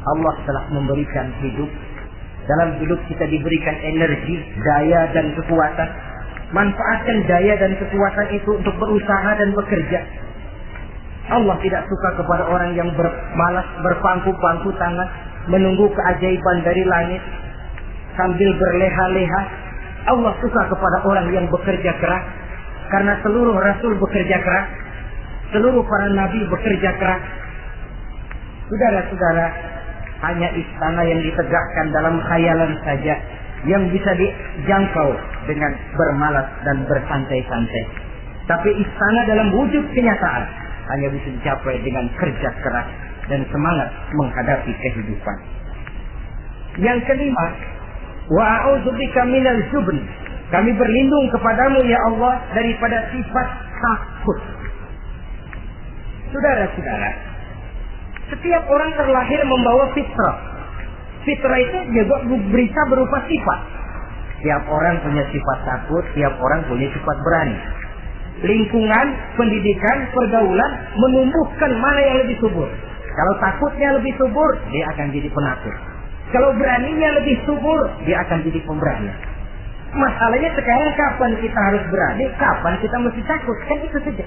Allah telah memberikan hidup. Dalam hidup kita diberikan energi, daya dan kekuatan. Manfaatkan daya dan kekuatan itu untuk berusaha dan bekerja. Allah tidak suka kepada orang yang bermalas berpangku-pangku tangan menunggu keajaiban dari langit sambil berleha-leha. Allah suka kepada orang yang bekerja keras. Karena seluruh rasul bekerja keras. Seluruh para nabi bekerja keras. Saudara-saudara, hanya istana yang ditegakkan dalam khayalan saja yang bisa dijangkau dengan bermalas dan bersantai-santai. Tapi istana dalam wujud kenyataan hanya bisa dicapai dengan kerja keras dan semangat menghadapi kehidupan. Yang kelima, Wa a'udzubika minal jubn. Kami berlindung kepadamu ya Allah daripada sifat takut. Saudara-saudara, setiap orang terlahir membawa fitrah. Fitrah itu juga berita berupa sifat. Tiap orang punya sifat takut, tiap orang punya sifat berani. Lingkungan, pendidikan, pergaulan menumbuhkan mana yang lebih subur. Kalau takutnya lebih subur, dia akan jadi penakut. Kalau beraninya lebih subur, dia akan jadi pemberani. Masalahnya sekarang kapan kita harus berani, kapan kita mesti takut. Kan itu saja.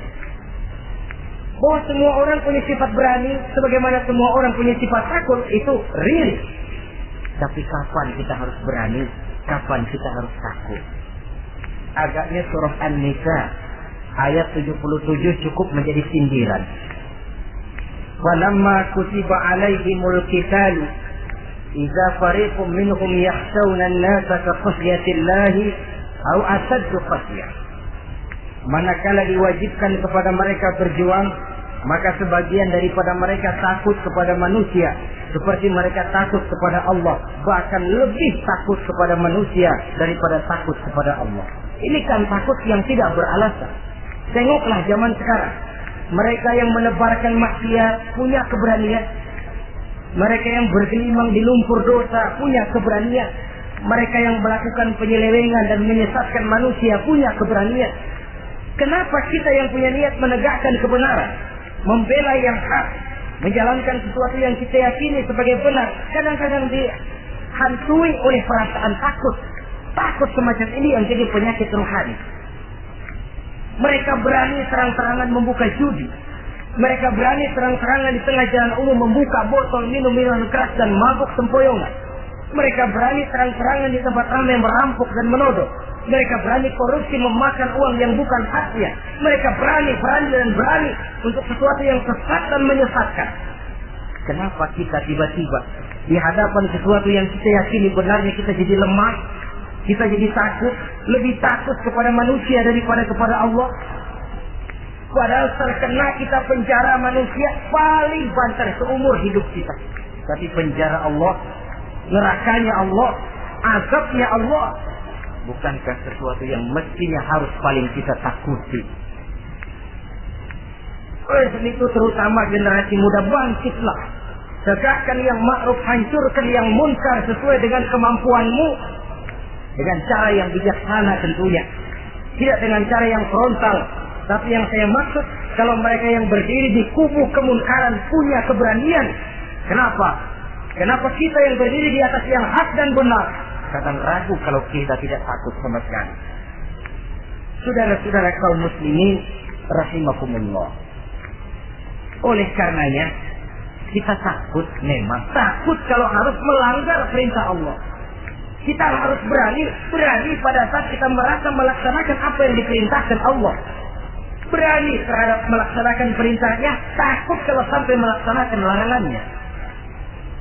Bahwa semua orang punya sifat berani, sebagaimana semua orang punya sifat takut, itu real. Tapi kapan kita harus berani, kapan kita harus takut. Agaknya surah An-Nisa ayat 77 cukup menjadi sindiran. Walamma kutiba alaihimul qitalu إذا فريق منهم يخشون الناس كخشية الله أو أشد خشية manakala diwajibkan kepada mereka berjuang maka sebagian daripada mereka takut kepada manusia seperti mereka takut kepada Allah bahkan lebih takut kepada manusia daripada takut kepada Allah ini kan takut yang tidak beralasan tengoklah zaman sekarang mereka yang menebarkan maksiat punya keberanian mereka yang bergelimang di lumpur dosa punya keberanian. Mereka yang melakukan penyelewengan dan menyesatkan manusia punya keberanian. Kenapa kita yang punya niat menegakkan kebenaran, membela yang hak, menjalankan sesuatu yang kita yakini sebagai benar, kadang-kadang dihantui oleh perasaan takut. Takut semacam ini yang jadi penyakit rohani. Mereka berani terang-terangan membuka judi, mereka berani terang-terangan di tengah jalan umum membuka botol minum minuman keras dan mabuk sempoyongan. Mereka berani terang-terangan di tempat ramai merampok dan menodok. Mereka berani korupsi memakan uang yang bukan haknya. Mereka berani, berani dan berani untuk sesuatu yang sesat dan menyesatkan. Kenapa kita tiba-tiba di hadapan sesuatu yang kita yakini benarnya kita jadi lemah, kita jadi takut, lebih takut kepada manusia daripada kepada Allah. Padahal terkena kita penjara manusia paling banter seumur hidup kita. Tapi penjara Allah, nerakanya Allah, azabnya Allah, bukankah sesuatu yang mestinya harus paling kita takuti? Oleh itu terutama generasi muda bangkitlah. Tegakkan yang ma'ruf, hancurkan yang munkar sesuai dengan kemampuanmu. Dengan cara yang bijaksana tentunya. Tidak dengan cara yang frontal. Tapi yang saya maksud, kalau mereka yang berdiri di kubu kemunkaran punya keberanian. Kenapa? Kenapa kita yang berdiri di atas yang hak dan benar? Kadang ragu kalau kita tidak takut sama sekali. Saudara-saudara kaum muslimin rahimakumullah. Oleh karenanya, kita takut memang. Takut kalau harus melanggar perintah Allah. Kita harus berani, berani pada saat kita merasa melaksanakan apa yang diperintahkan Allah. Berani terhadap melaksanakan perintahnya, takut kalau sampai melaksanakan larangannya.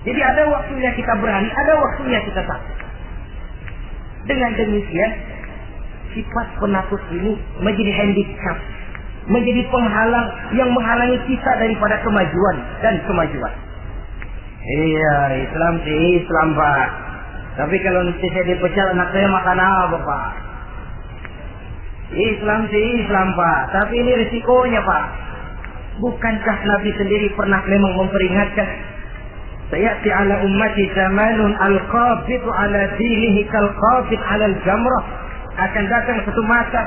Jadi ada waktunya kita berani, ada waktunya kita takut. Dengan demikian, sifat penakut ini menjadi handicap, menjadi penghalang yang menghalangi kita daripada kemajuan dan kemajuan. Iya, Islam sih Islam, Pak. Tapi kalau nanti saya dipecat anak saya makan apa Pak? Islam sih Islam Pak, tapi ini risikonya Pak. Bukankah Nabi sendiri pernah memang memperingatkan Sayati ala ummati zamanun al-qabidu ala dinihi kal-qabid ala al-jamrah. Akan datang satu masa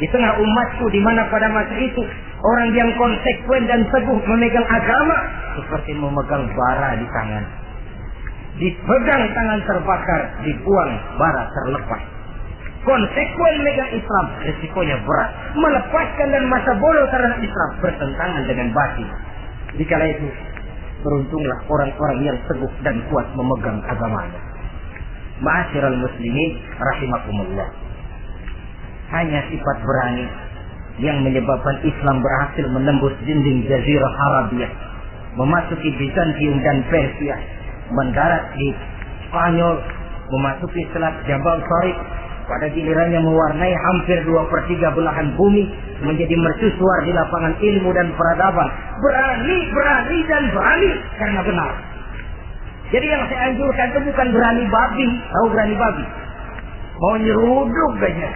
di tengah umatku di mana pada masa itu orang yang konsekuen dan teguh memegang agama seperti memegang bara di tangan dipegang tangan terbakar, dibuang bara terlepas. Konsekuen megang Islam, resikonya berat. Melepaskan dan masa bodoh terhadap Islam bertentangan dengan batin. Dikala itu, beruntunglah orang-orang yang teguh dan kuat memegang agamanya. Ma'asyiral muslimin rahimakumullah. Hanya sifat berani yang menyebabkan Islam berhasil menembus dinding Jazirah Arabia, memasuki Bizantium dan Persia, mendarat di Spanyol, memasuki selat Jabal Tariq, pada gilirannya mewarnai hampir dua per tiga belahan bumi, menjadi mercusuar di lapangan ilmu dan peradaban. Berani, berani, dan berani karena benar. Jadi yang saya anjurkan itu bukan berani babi, tahu berani babi? Mau nyeruduk aja.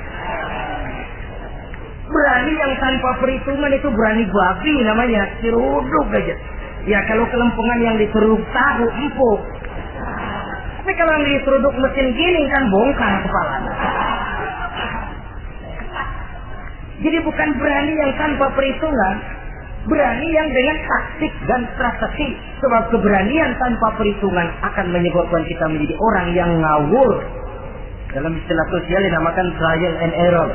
Berani yang tanpa perhitungan itu berani babi namanya, nyeruduk aja. Ya kalau kelempungan yang diseruduk tahu empuk. Tapi kalau diseruduk mesin gini kan bongkar kepala. Jadi bukan berani yang tanpa perhitungan, berani yang dengan taktik dan strategi. Sebab keberanian tanpa perhitungan akan menyebabkan kita menjadi orang yang ngawur. Dalam istilah sosial dinamakan trial and error.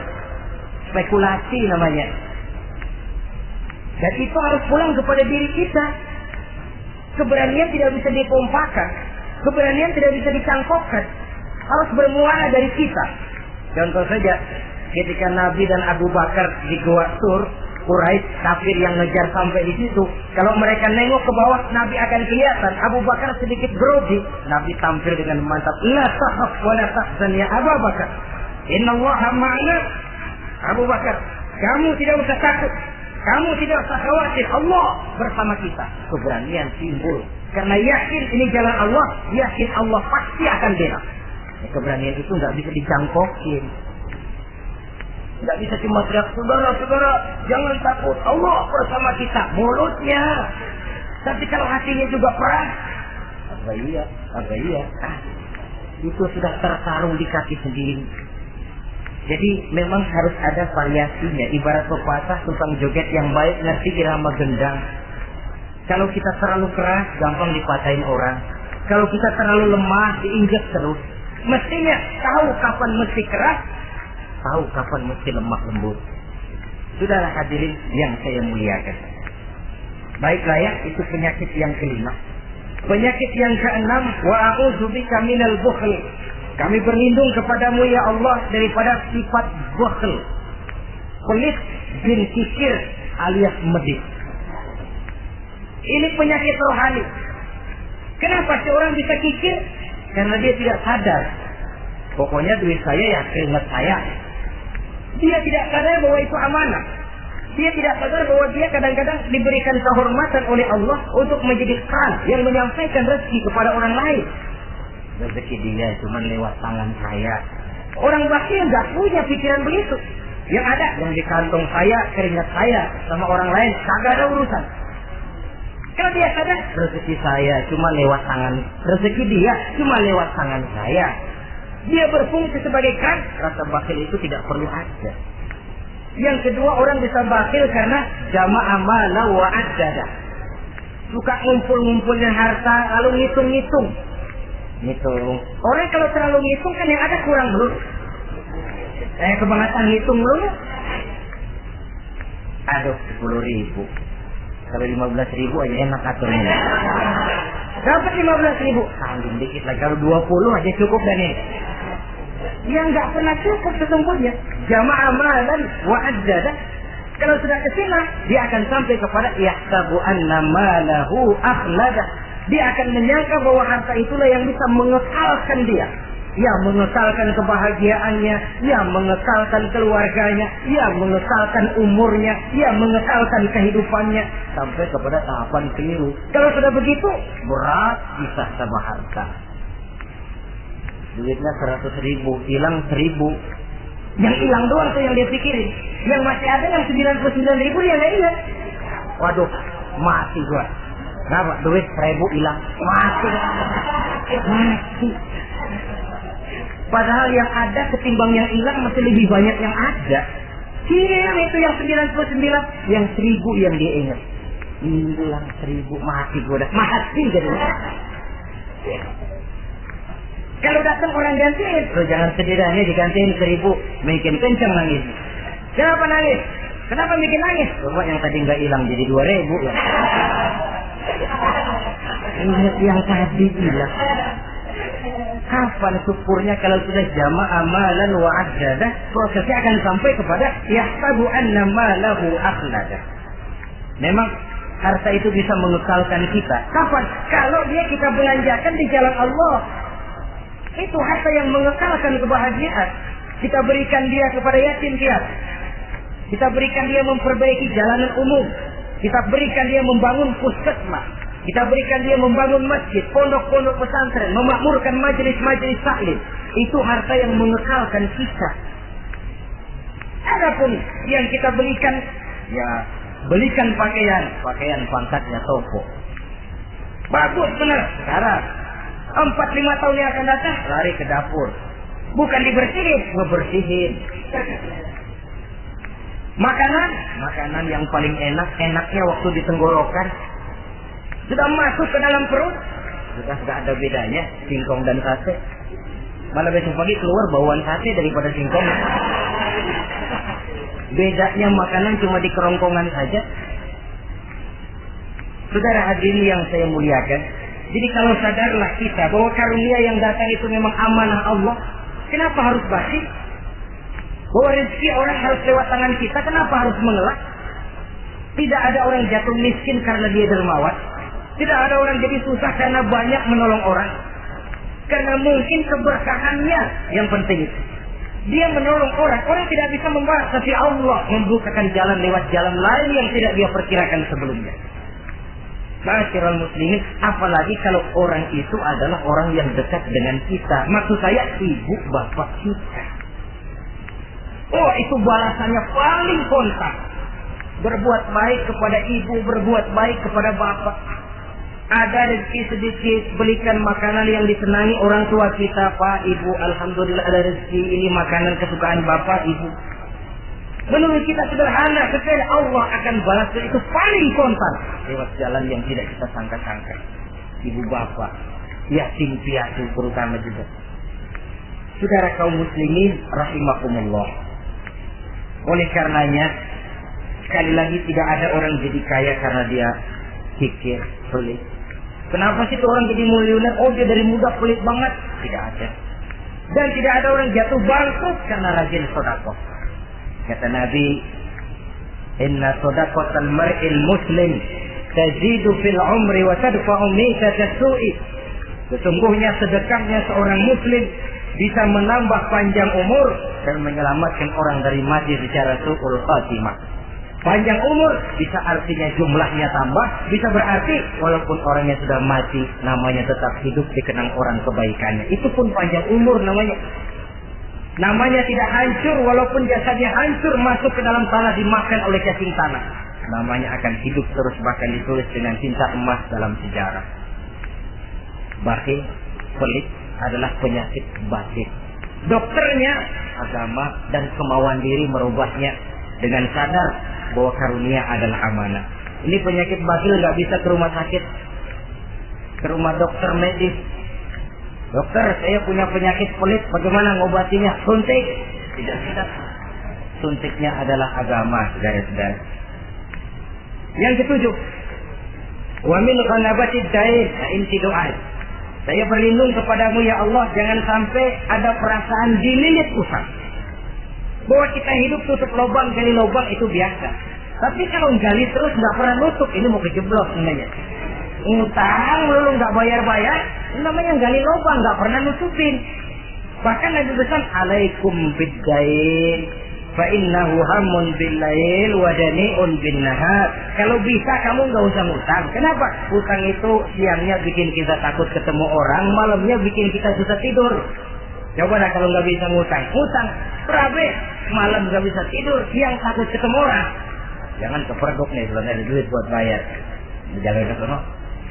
Spekulasi namanya. Dan itu harus pulang kepada diri kita. Keberanian tidak bisa dipompakan. Keberanian tidak bisa dicangkokkan. Harus bermuara dari kita. Contoh saja, ketika Nabi dan Abu Bakar di Gua Sur, Quraisy kafir yang ngejar sampai di situ. Kalau mereka nengok ke bawah, Nabi akan kelihatan. Abu Bakar sedikit grogi. Nabi tampil dengan mantap. La tahaf wa la tahzan ya Abu Bakar. Inna Allah ma'ana. Abu Bakar, kamu tidak usah takut. Kamu tidak usah khawatir. Allah bersama kita. Keberanian timbul. Karena yakin ini jalan Allah. Yakin Allah pasti akan bela. Ya, keberanian itu nggak bisa dicangkokin. Nggak bisa cuma teriak, saudara-saudara, jangan takut. Allah bersama kita. Mulutnya. Tapi kalau hatinya juga perang. Apa iya? Apa iya? Ah, itu sudah tertarung di kaki sendiri. Jadi memang harus ada variasinya. Ibarat pepatah tukang joget yang baik ngerti irama gendang. Kalau kita terlalu keras, gampang dipatahin orang. Kalau kita terlalu lemah, diinjak terus. Mestinya tahu kapan mesti keras, tahu kapan mesti lemah lembut. Sudahlah hadirin yang saya muliakan. Baiklah ya, itu penyakit yang kelima. Penyakit yang keenam, wa a'udzubika minal bukhl. Kami berlindung kepadamu ya Allah daripada sifat bakhl. Pelit bin kikir alias medit. Ini penyakit rohani. Kenapa seorang bisa kikir? Karena dia tidak sadar. Pokoknya duit saya ya keringat saya. Dia tidak sadar bahwa itu amanah. Dia tidak sadar bahwa dia kadang-kadang diberikan kehormatan oleh Allah untuk menjadi kan yang menyampaikan rezeki kepada orang lain. Rezeki dia cuma lewat tangan saya. Orang bakil nggak punya pikiran begitu. Yang ada yang di kantong saya, keringat saya sama orang lain, kagak ada urusan. Kalau dia sadar rezeki saya cuma lewat tangan, rezeki dia cuma lewat tangan saya. Dia berfungsi sebagai kan, rasa bakil itu tidak perlu ada. Yang kedua orang bisa bakil karena jamaah mala wa. Suka ngumpul-ngumpulnya harta lalu ngitung-ngitung. Ngitung. Orang kalau terlalu ngitung kan yang ada kurang dulu. Eh kebangetan ngitung dulu. Aduh, sepuluh ribu. Kalau lima belas ribu aja enak aturnya. Dapat lima belas ribu. Tanggung dikit lagi. Kalau dua puluh aja cukup dan ini. Yang nggak pernah cukup sesungguhnya. Jamaah malan wa adzada. Kalau sudah ke sini, dia akan sampai kepada yahtabu anna malahu akhlada. Dia akan menyangka bahwa harta itulah yang bisa mengekalkan dia ya mengekalkan kebahagiaannya, ya mengekalkan keluarganya, ya mengekalkan umurnya, ya mengekalkan kehidupannya sampai kepada tahapan keliru. Kalau sudah begitu, berat bisa sama harta. Duitnya seratus ribu, hilang seribu. Yang hilang doang tuh yang dia pikirin. Yang masih ada yang sembilan puluh sembilan ribu dia nggak ingat. Waduh, mati gua. Kenapa? Duit seribu hilang. Mati. Mati. Padahal yang ada ketimbang yang hilang masih lebih banyak yang ada. Hilang itu yang 99, yang seribu yang dia ingat. Hilang seribu, mati gue dah. Mati jadi. Kalau datang orang gantiin, lo jangan sedih dah, digantiin seribu, bikin kencang nangis. Kenapa nangis? Kenapa bikin nangis? Coba yang tadi nggak hilang jadi dua ribu. Ingat yang tadi hilang. Kapan syukurnya kalau sudah jama amalan wa prosesnya akan sampai kepada yahtabu anna malahu akhlada. Memang harta itu bisa mengekalkan kita. Kapan? Kalau dia kita belanjakan di jalan Allah. Itu harta yang mengekalkan kebahagiaan. Kita berikan dia kepada yatim dia. Kita berikan dia memperbaiki jalanan umum. Kita berikan dia membangun puskesmas. Kita berikan dia membangun masjid, pondok-pondok pesantren, memakmurkan majelis-majelis taklim. Itu harta yang mengekalkan kita. Adapun yang kita berikan, ya belikan pakaian, pakaian pangkatnya toko. Bagus benar. Sekarang empat lima tahun yang akan datang lari ke dapur. Bukan dibersihin, ngebersihin. Makanan, makanan yang paling enak, enaknya waktu di tenggorokan, sudah masuk ke dalam perut, sudah tidak ada bedanya singkong dan sate. Malah besok pagi keluar bauan sate daripada singkong. Bedanya makanan cuma di kerongkongan saja. Saudara hadirin yang saya muliakan, jadi kalau sadarlah kita bahwa karunia yang datang itu memang amanah Allah, kenapa harus basi? Bahwa rezeki orang harus lewat tangan kita, kenapa harus mengelak? Tidak ada orang jatuh miskin karena dia dermawan. Tidak ada orang jadi susah karena banyak menolong orang. Karena mungkin keberkahannya yang penting. Dia menolong orang. Orang tidak bisa membalas. Tapi Allah membukakan jalan lewat jalan lain yang tidak dia perkirakan sebelumnya. Masyarakat muslimin, apalagi kalau orang itu adalah orang yang dekat dengan kita. Maksud saya ibu bapak kita. Oh itu balasannya paling kontak. Berbuat baik kepada ibu, berbuat baik kepada bapak ada rezeki sedikit, belikan makanan yang disenangi orang tua kita, Pak, Ibu. Alhamdulillah ada rezeki ini makanan kesukaan Bapak, Ibu. Menurut kita sederhana, sekali Allah akan balas itu paling kontan lewat jalan yang tidak kita sangka-sangka. Ibu bapak, yatim piatu terutama juga. Saudara kaum muslimin rahimakumullah. Oleh karenanya, sekali lagi tidak ada orang jadi kaya karena dia pikir, pelit, Kenapa sih tuh orang jadi miliuner? Oh dia dari muda pelit banget. Tidak ada. Dan tidak ada orang jatuh bangkrut karena rajin sodako. Kata Nabi, Inna sodakotan mar'il muslim tazidu fil umri wa tadfa'u su'i. Sesungguhnya sedekahnya seorang muslim bisa menambah panjang umur dan menyelamatkan orang dari mati secara su'ul khatimah. Panjang umur bisa artinya jumlahnya tambah, bisa berarti walaupun orangnya sudah mati, namanya tetap hidup dikenang orang kebaikannya. Itu pun panjang umur namanya. Namanya tidak hancur walaupun jasadnya hancur masuk ke dalam tanah dimakan oleh cacing tanah. Namanya akan hidup terus bahkan ditulis dengan cinta emas dalam sejarah. Bakhil, pelit adalah penyakit batin. Dokternya agama dan kemauan diri merubahnya dengan sadar bahwa karunia adalah amanah. Ini penyakit batil nggak bisa ke rumah sakit, ke rumah dokter medis. Dokter, saya punya penyakit pelit, bagaimana ngobatinya? Suntik. Tidak, tidak. Suntiknya adalah agama, saudara-saudara. Yang ketujuh, wa min ghanabati dain inti doa. Saya berlindung kepadamu ya Allah, jangan sampai ada perasaan dililit usang. Bahwa kita hidup tutup lubang, gali lubang itu biasa. Tapi kalau gali terus nggak pernah nutup, ini mau kejeblok sebenarnya. Utang lalu nggak bayar-bayar, namanya gali lubang, nggak pernah nutupin. Bahkan Nabi pesan, alaikum biddain, fa innahu hamun bil lail wa dani'un bin. Kalau bisa kamu nggak usah ngutang. Kenapa? Utang itu siangnya bikin kita takut ketemu orang, malamnya bikin kita susah tidur. Coba dah kalau nggak bisa ngutang, ngutang, berabe, malam nggak bisa tidur, siang takut ketemu orang. Jangan keperduk nih, belum ada duit buat bayar. Jangan ke sana,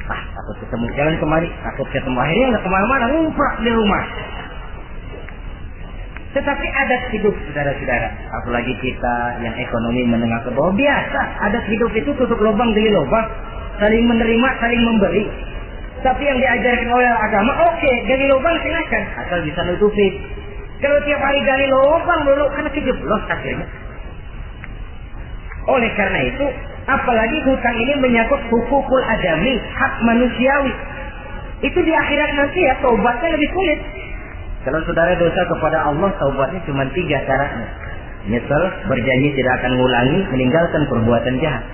ah takut ketemu. Jangan kemari, takut ketemu. Akhirnya nggak ke mana-mana, ngumprak di rumah. Tetapi adat hidup saudara-saudara, apalagi kita yang ekonomi menengah ke bawah biasa, adat hidup itu tutup lubang demi lubang, saling menerima, saling memberi. Tapi yang diajarkan oleh agama, oke, okay, gali lubang silakan, asal bisa nutupi. Kalau tiap hari gali lubang dulu, karena kejeblos akhirnya. Oleh karena itu, apalagi hutang ini menyangkut hukukul adami, hak manusiawi. Itu di akhirat nanti ya, taubatnya lebih sulit. Kalau saudara dosa kepada Allah, taubatnya cuma tiga caranya. Nyesel, berjanji tidak akan mengulangi, meninggalkan perbuatan jahat.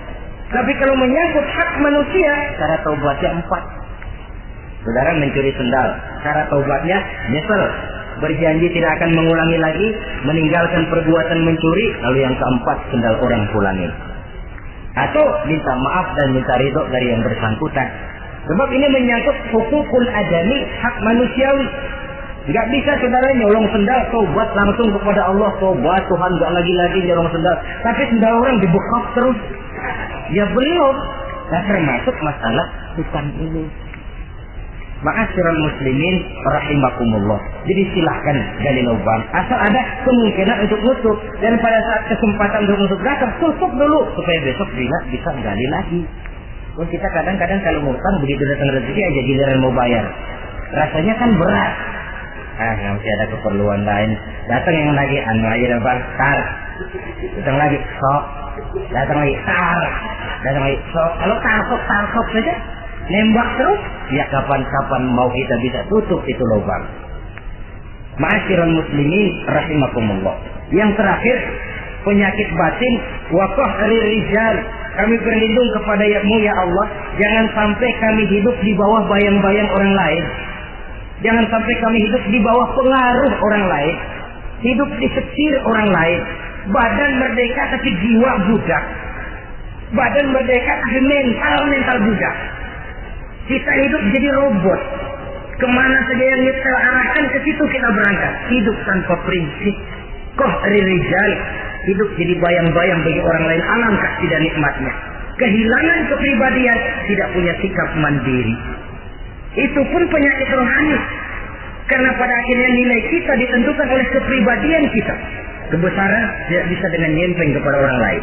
Tapi kalau menyangkut hak manusia, cara taubatnya empat. Saudara mencuri sendal. Cara taubatnya nyesel. Berjanji tidak akan mengulangi lagi. Meninggalkan perbuatan mencuri. Lalu yang keempat sendal orang pulangi. Atau minta maaf dan minta ridho dari yang bersangkutan. Sebab ini menyangkut hukukul adami hak manusiawi. Gak bisa saudara nyolong sendal, tobat langsung kepada Allah, tobat Tuhan gak lagi-lagi nyolong sendal. Tapi sendal orang dibekap terus. Ya belum. Nah termasuk masalah hutang ini. Ma'asyiral muslimin rahimakumullah. Jadi silahkan gali lubang. Asal ada kemungkinan untuk nutup. Dan pada saat kesempatan untuk nutup datang, tutup dulu. Supaya besok bila bisa gali lagi. Oh, kita kadang-kadang kalau ngutang begitu datang rezeki aja giliran mau bayar. Rasanya kan berat. Ah, masih ada keperluan lain. Datang yang lagi, anu aja bang, tar. Datang lagi, sok. Datang lagi, tar. Datang lagi, sok. Kalau tarkop, tarkop saja nembak terus, ya kapan-kapan mau kita bisa tutup itu lubang. Ma'asyiral muslimin rahimakumullah. Yang terakhir, penyakit batin wakah rijal. Kami berlindung kepada mu ya Allah, jangan sampai kami hidup di bawah bayang-bayang orang lain. Jangan sampai kami hidup di bawah pengaruh orang lain. Hidup di setir orang lain. Badan merdeka tapi jiwa budak. Badan merdeka tapi mental mental budak. Kita hidup jadi robot. Ke mana saja yang kita arahkan ke situ kita berangkat. Hidup tanpa prinsip. Koh rijal. Hidup jadi bayang-bayang bagi orang lain. Alangkah tidak nikmatnya. Kehilangan kepribadian. Tidak punya sikap mandiri. Itu pun penyakit rohani. Karena pada akhirnya nilai kita ditentukan oleh kepribadian kita. Kebesaran tidak bisa dengan nyempeng kepada orang lain.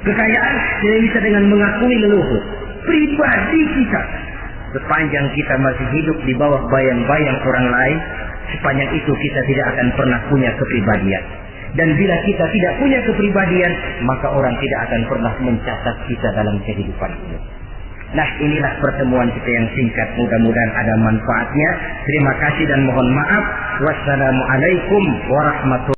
Kekayaan tidak bisa dengan mengakui leluhur. Pribadi kita sepanjang kita masih hidup di bawah bayang-bayang orang lain, sepanjang itu kita tidak akan pernah punya kepribadian. Dan bila kita tidak punya kepribadian, maka orang tidak akan pernah mencatat kita dalam kehidupan ini. Nah inilah pertemuan kita yang singkat. Mudah-mudahan ada manfaatnya. Terima kasih dan mohon maaf. Wassalamualaikum warahmatullahi